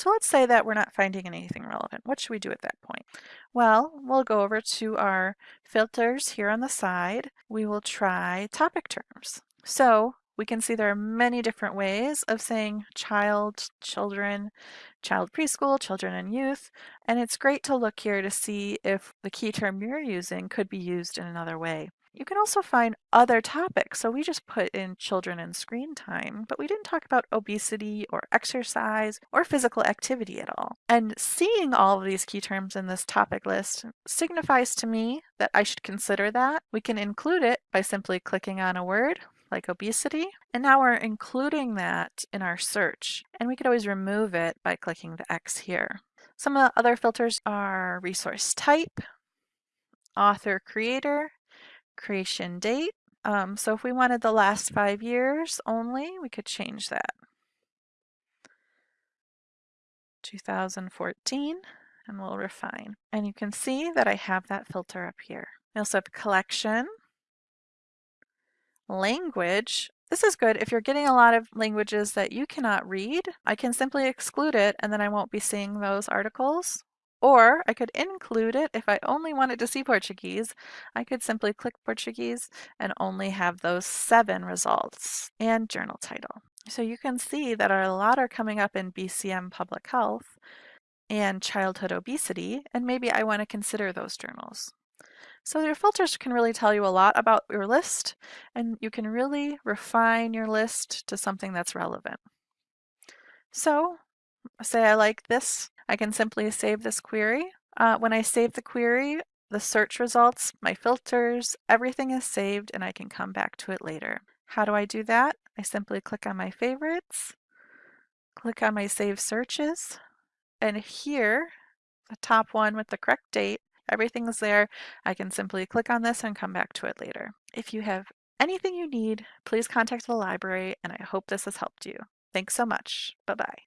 So let's say that we're not finding anything relevant. What should we do at that point? Well, we'll go over to our filters here on the side. We will try topic terms. So we can see there are many different ways of saying child, children, child preschool, children and youth, and it's great to look here to see if the key term you're using could be used in another way. You can also find other topics. So we just put in children and screen time, but we didn't talk about obesity or exercise or physical activity at all. And seeing all of these key terms in this topic list signifies to me that I should consider that. We can include it by simply clicking on a word like obesity. And now we're including that in our search. And we could always remove it by clicking the X here. Some of the other filters are resource type, author creator, creation date. Um, so if we wanted the last five years only, we could change that. 2014 and we'll refine. And you can see that I have that filter up here. I also have collection, language. This is good if you're getting a lot of languages that you cannot read. I can simply exclude it and then I won't be seeing those articles. Or I could include it if I only wanted to see Portuguese. I could simply click Portuguese and only have those seven results and journal title. So you can see that a lot are coming up in BMC Public Health and childhood obesity, and maybe I want to consider those journals. So your filters can really tell you a lot about your list, and you can really refine your list to something that's relevant. So say I like this I can simply save this query. Uh, when I save the query, the search results, my filters, everything is saved and I can come back to it later. How do I do that? I simply click on my favorites, click on my save searches, and here, the top one with the correct date, everything's there. I can simply click on this and come back to it later. If you have anything you need, please contact the library and I hope this has helped you. Thanks so much. Bye-bye.